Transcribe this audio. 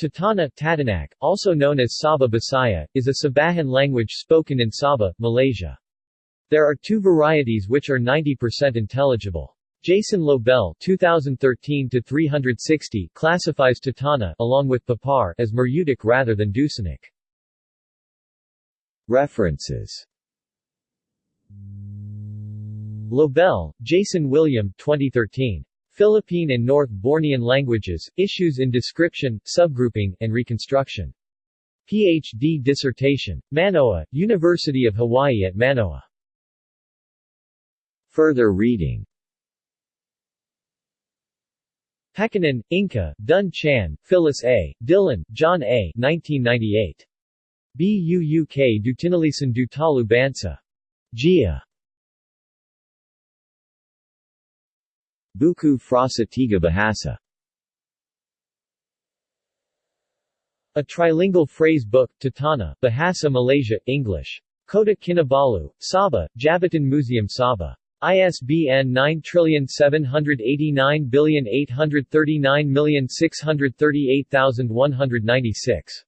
Tatana Tatanak, also known as Sabah Bisaya, is a Sabahan language spoken in Sabah, Malaysia. There are two varieties which are 90% intelligible. Jason Lobel 2013-360 classifies Tatana along with Papar as Murutic rather than Dusunic. References Lobel, Jason William 2013. Philippine and North Bornean Languages, Issues in Description, Subgrouping, and Reconstruction. Ph.D. dissertation. Manoa, University of Hawaii at Manoa. Further reading Pekkanen, Inka, Dun Chan, Phyllis A., Dillon, John A. 1998. BUUK Dutinalisan Dutalu Bansa. Gia. Buku Frasa Tiga Bahasa A trilingual phrase book, Tatana, Bahasa Malaysia, English. Kota Kinabalu, Sabah, Jabatan Museum Sabah. ISBN 9789839639638,196.